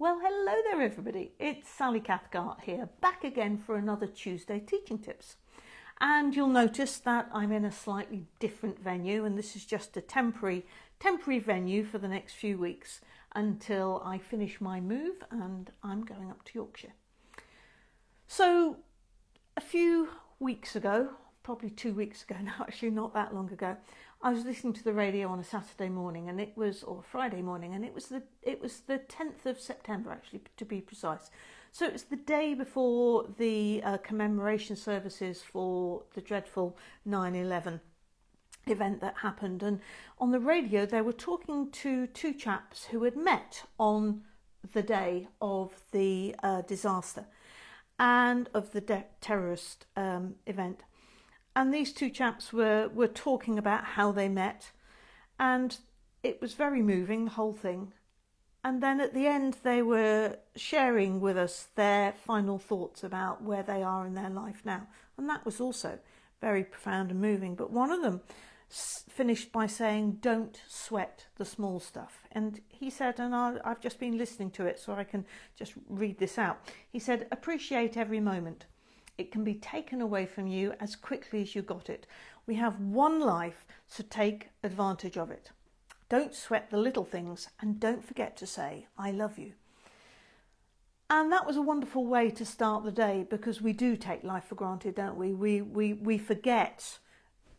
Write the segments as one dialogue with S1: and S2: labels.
S1: Well, hello there, everybody. It's Sally Cathcart here, back again for another Tuesday Teaching Tips. And you'll notice that I'm in a slightly different venue, and this is just a temporary, temporary venue for the next few weeks until I finish my move and I'm going up to Yorkshire. So, a few weeks ago, probably two weeks ago now, actually not that long ago, I was listening to the radio on a Saturday morning, and it was or Friday morning, and it was the it was the tenth of September, actually to be precise. So it was the day before the uh, commemoration services for the dreadful 9/11 event that happened, and on the radio they were talking to two chaps who had met on the day of the uh, disaster and of the terrorist um, event and these two chaps were were talking about how they met. And it was very moving the whole thing. And then at the end they were sharing with us their final thoughts about where they are in their life now. And that was also very profound and moving. But one of them finished by saying don't sweat the small stuff. And he said and I've just been listening to it so I can just read this out. He said appreciate every moment it can be taken away from you as quickly as you got it. We have one life, so take advantage of it. Don't sweat the little things and don't forget to say, I love you. And that was a wonderful way to start the day because we do take life for granted, don't we? We, we, we forget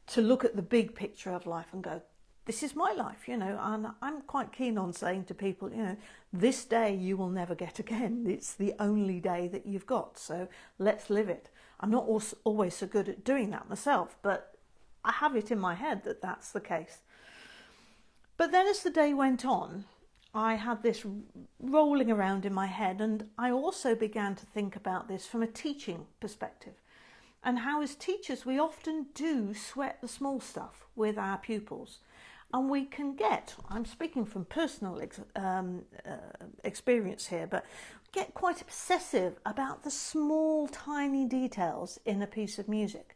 S1: to look at the big picture of life and go, this is my life, you know, and I'm quite keen on saying to people, you know, this day you will never get again. It's the only day that you've got, so let's live it. I'm not always so good at doing that myself, but I have it in my head that that's the case. But then as the day went on, I had this rolling around in my head, and I also began to think about this from a teaching perspective and how, as teachers, we often do sweat the small stuff with our pupils and we can get, I'm speaking from personal ex, um, uh, experience here, but get quite obsessive about the small, tiny details in a piece of music.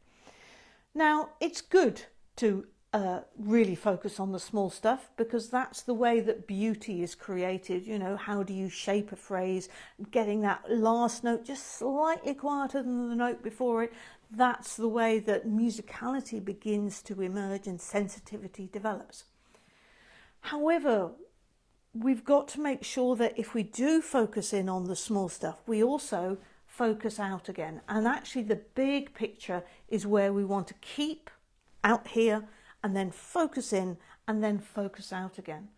S1: Now, it's good to uh, really focus on the small stuff because that's the way that beauty is created. You know, how do you shape a phrase? Getting that last note just slightly quieter than the note before it. That's the way that musicality begins to emerge and sensitivity develops. However, we've got to make sure that if we do focus in on the small stuff, we also focus out again. And actually, the big picture is where we want to keep out here and then focus in and then focus out again.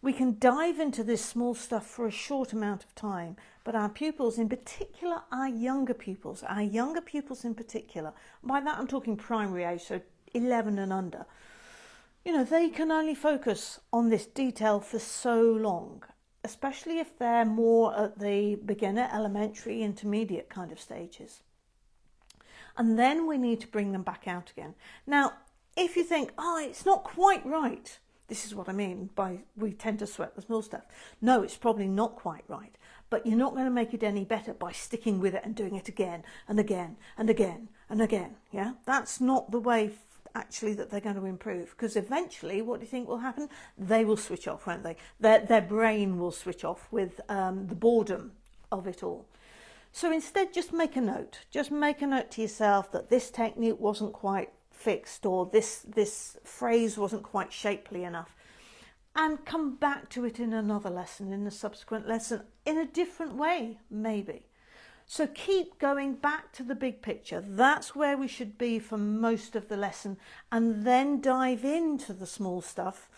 S1: We can dive into this small stuff for a short amount of time, but our pupils, in particular our younger pupils, our younger pupils in particular, by that I'm talking primary age, so 11 and under, you know, they can only focus on this detail for so long, especially if they're more at the beginner, elementary, intermediate kind of stages. And then we need to bring them back out again. Now, if you think, oh, it's not quite right, this is what I mean by we tend to sweat the small stuff. No, it's probably not quite right, but you're not going to make it any better by sticking with it and doing it again and again and again and again. Yeah, that's not the way actually that they're going to improve because eventually what do you think will happen they will switch off won't they their, their brain will switch off with um, the boredom of it all so instead just make a note just make a note to yourself that this technique wasn't quite fixed or this, this phrase wasn't quite shapely enough. And come back to it in another lesson, in a subsequent lesson, in a different way, maybe. So keep going back to the big picture. That's where we should be for most of the lesson, and then dive into the small stuff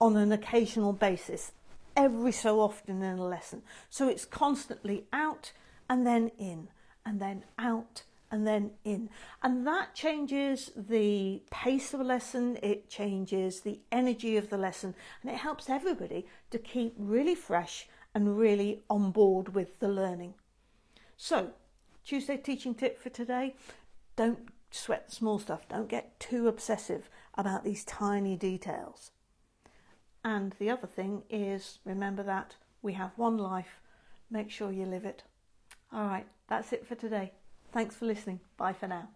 S1: on an occasional basis, every so often in a lesson. So it's constantly out and then in, and then out and then in. And that changes the pace of a lesson, it changes the energy of the lesson, and it helps everybody to keep really fresh and really on board with the learning. So, Tuesday teaching tip for today don't sweat the small stuff, don't get too obsessive about these tiny details. And the other thing is remember that we have one life, make sure you live it. All right, that's it for today. Thanks for listening. Bye for now.